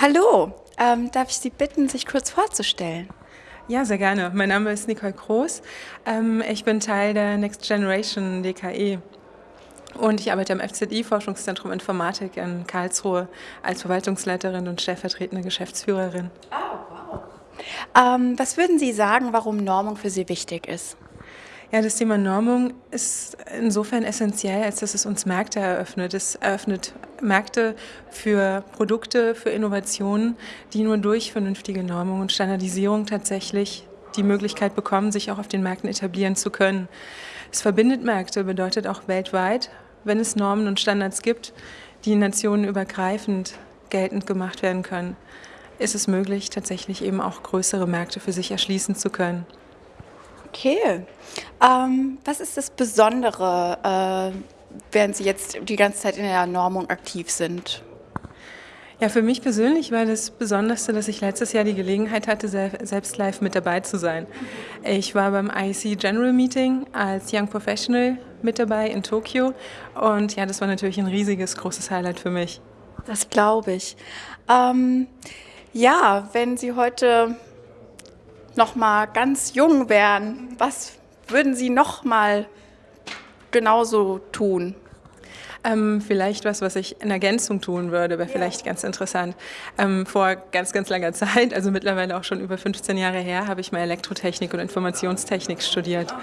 Hallo, ähm, darf ich Sie bitten, sich kurz vorzustellen? Ja, sehr gerne. Mein Name ist Nicole Kroos. Ähm, ich bin Teil der Next Generation DKE und ich arbeite am FZI Forschungszentrum Informatik in Karlsruhe als Verwaltungsleiterin und stellvertretende Geschäftsführerin. Oh, wow. Ähm, was würden Sie sagen, warum Normung für Sie wichtig ist? Ja, das Thema Normung ist insofern essentiell, als dass es uns Märkte eröffnet. Es eröffnet Märkte für Produkte, für Innovationen, die nur durch vernünftige Normung und Standardisierung tatsächlich die Möglichkeit bekommen, sich auch auf den Märkten etablieren zu können. Es verbindet Märkte, bedeutet auch weltweit, wenn es Normen und Standards gibt, die nationenübergreifend geltend gemacht werden können, ist es möglich, tatsächlich eben auch größere Märkte für sich erschließen zu können. Okay. Ähm, was ist das Besondere, äh, während Sie jetzt die ganze Zeit in der Normung aktiv sind? Ja, für mich persönlich war das Besonderste, dass ich letztes Jahr die Gelegenheit hatte, selbst live mit dabei zu sein. Ich war beim IEC General Meeting als Young Professional mit dabei in Tokio und ja, das war natürlich ein riesiges, großes Highlight für mich. Das glaube ich. Ähm, ja, wenn Sie heute noch mal ganz jung wären, was würden Sie noch mal genauso tun? Ähm, vielleicht was, was ich in Ergänzung tun würde, wäre ja. vielleicht ganz interessant. Ähm, vor ganz, ganz langer Zeit, also mittlerweile auch schon über 15 Jahre her, habe ich mal Elektrotechnik und Informationstechnik studiert.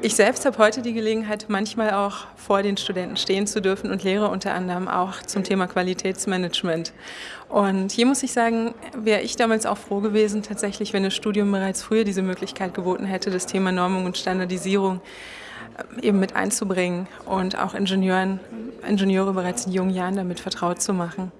Ich selbst habe heute die Gelegenheit, manchmal auch vor den Studenten stehen zu dürfen und lehre unter anderem auch zum Thema Qualitätsmanagement. Und hier muss ich sagen, wäre ich damals auch froh gewesen, tatsächlich, wenn das Studium bereits früher diese Möglichkeit geboten hätte, das Thema Normung und Standardisierung äh, eben mit einzubringen und auch Ingenieuren, Ingenieure bereits in jungen Jahren damit vertraut zu machen.